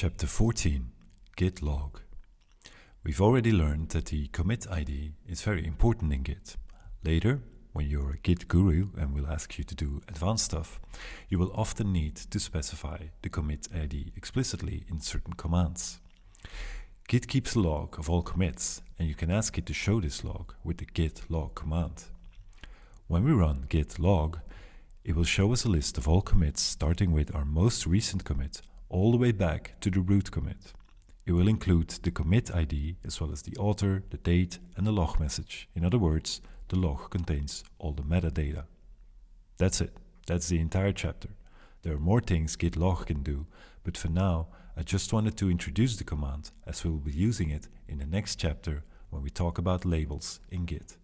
Chapter 14 Git Log We've already learned that the commit ID is very important in Git. Later, when you're a Git guru and will ask you to do advanced stuff, you will often need to specify the commit ID explicitly in certain commands. Git keeps a log of all commits, and you can ask it to show this log with the git log command. When we run git log, it will show us a list of all commits starting with our most recent commit all the way back to the root commit. It will include the commit ID as well as the author, the date and the log message. In other words, the log contains all the metadata. That's it. That's the entire chapter. There are more things git log can do, but for now I just wanted to introduce the command as we will be using it in the next chapter when we talk about labels in Git.